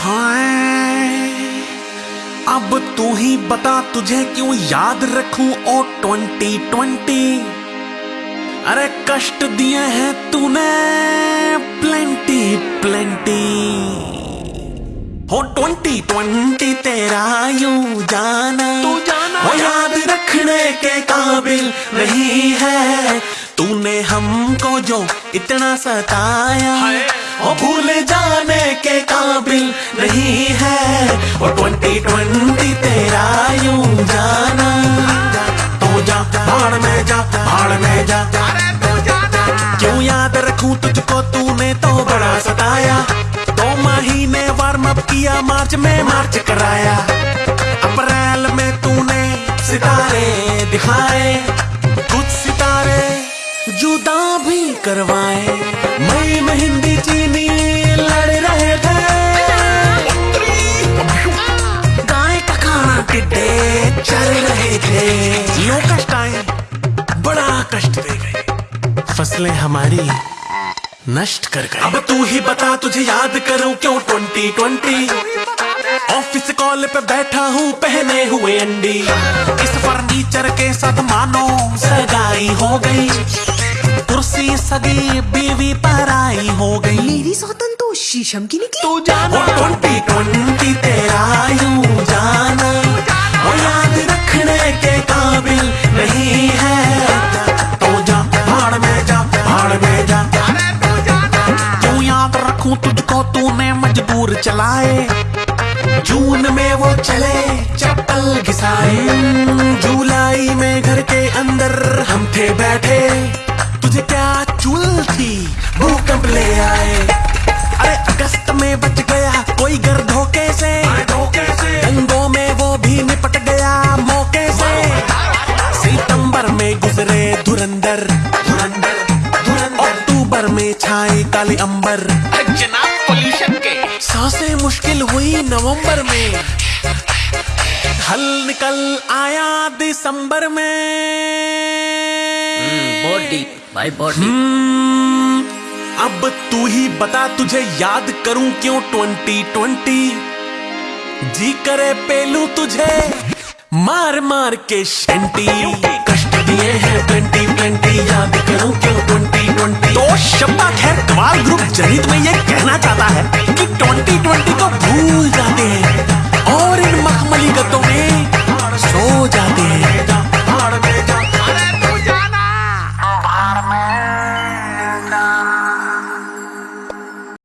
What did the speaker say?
हाय। अब तू ही बता तुझे क्यों याद रखूँ? ओ ट्वेंटी ट्वेंटी। अरे कष्ट दिए हैं तूने। प्लेंटी प्लेंटी हो ट्वेंटी ट्वेंटी तेरा यू जाना। तू जाना वो याद रखने के काबिल नहीं है। तूने हमको जो इतना सताया। वो भूल नहीं है वो ट्वेंटी ट्वेंटी तेरा यूँ जाना। तो जा, भाड़ में जा, भाड़ में जा। तू क्यों याद रखूँ तुझको, तूने तो बड़ा सताया। दो महीने वार्म अप किया, मार्च में मार्च कराया। अप्रैल में तूने सितारे दिखाए, कुछ सितारे जुदा भी करवाए। मई में लो कष्ट आए बड़ा कष्ट दे गए। फ़सलें हमारी नष्ट कर गए। अब तू ही बता तुझे याद करूँ क्यों ट्वेंटी ट्वेंटी? ऑफ़िस कॉल पे बैठा हूँ पहने हुए अंडी। इस फर्नीचर के साथ मानो सगाई हो गई। कुर्सी सगी बीवी पराई हो गई। मेरी सौतन तो शीशम की निकली। तू जाना ट्वेंटी ट्वेंटी तेरा रखूँ तुझको तूने मजबूर चलाए। जून में वो चले, चप्पल घिसाए। जुलाई में घर के अंदर हम थे बैठे। तुझे क्या चूल थी? भूकंप ले आए। अरे अगस्त में बच गया कोई घर धोखे से। दंगों में वो भी निपट गया मौके से। सितंबर में गुजरे धुरंधर। काले अंबर। जनाब पोल्यूशन के। साँसें मुश्किल हुई नवंबर में। हल निकल आया दिसंबर में। बहुत डीप भाई बहुत डीप हम्म, अब तू ही बता तुझे याद करूँ क्यों ट्वेंटी ट्वेंटी? जी करे पेलू तुझे। मार मार के शंटी। कष्ट दिए हैं ट्वेंटी ट्वेंटी याद करूँ क्यों ट्वेंटी? ग्रुप जनित में ये कहना चाहता है कि ट्वेंटी ट्वेंटी को भूल जाते हैं।